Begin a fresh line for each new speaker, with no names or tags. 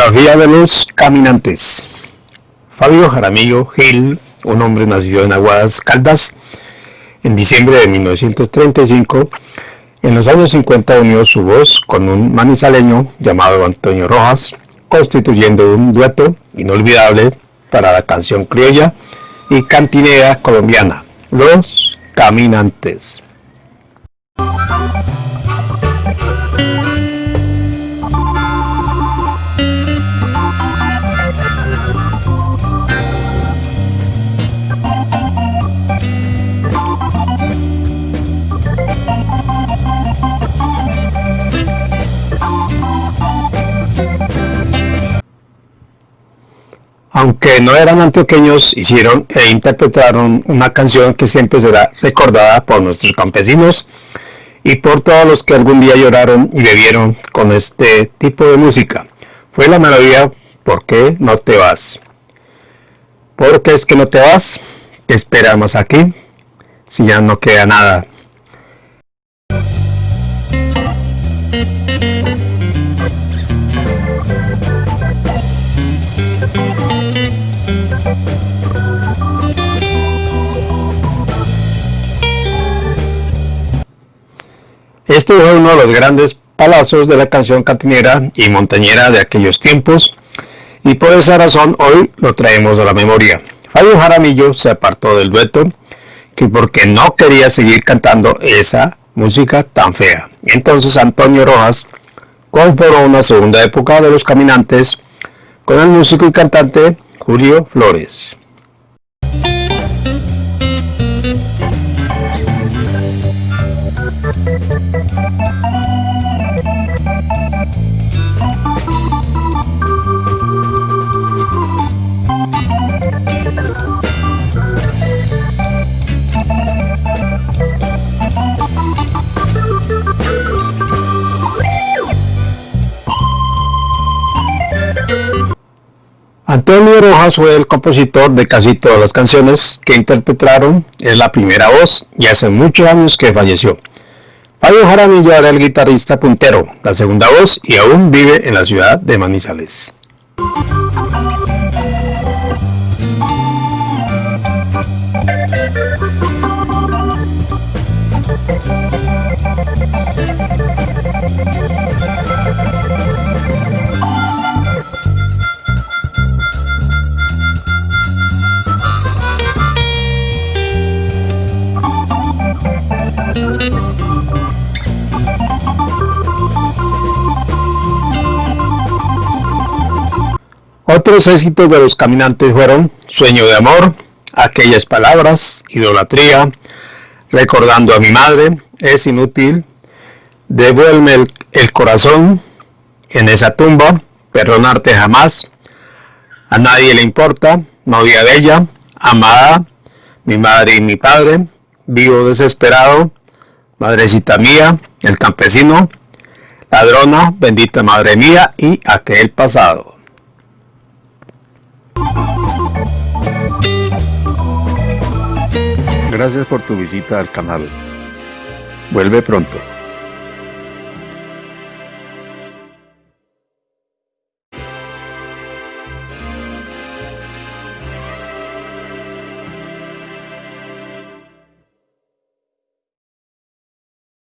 Biografía de los caminantes. Fabio Jaramillo Gil, un hombre nacido en Aguadas Caldas, en diciembre de 1935, en los años 50 unió su voz con un manizaleño llamado Antonio Rojas, constituyendo un dueto inolvidable para la canción criolla y cantinera colombiana, Los Caminantes. Aunque no eran antioqueños, hicieron e interpretaron una canción que siempre será recordada por nuestros campesinos y por todos los que algún día lloraron y bebieron con este tipo de música. Fue la melodía ¿Por qué no te vas? ¿Por qué es que no te vas? ¿Qué esperamos aquí? Si ya no queda nada. Este fue uno de los grandes palazos de la canción cantinera y montañera de aquellos tiempos y por esa razón hoy lo traemos a la memoria. Fabio Jaramillo se apartó del dueto que porque no quería seguir cantando esa música tan fea. Entonces Antonio Rojas conformó una segunda época de los caminantes con el músico y cantante Julio Flores. Antonio Rojas fue el compositor de casi todas las canciones que interpretaron, es la primera voz y hace muchos años que falleció. Fabio Jaramillo era el guitarrista puntero, la segunda voz y aún vive en la ciudad de Manizales. Otros éxitos de los caminantes fueron Sueño de amor, Aquellas palabras, Idolatría, Recordando a mi madre, Es inútil, Devuelve el, corazón, En esa tumba, Perdonarte jamás, A nadie le importa, Novia bella, Amada, Mi madre y mi padre, Vivo desesperado, Madrecita mía, El campesino, Ladrona, Bendita madre mía y Aquel pasado. Gracias por tu visita al canal. Vuelve pronto.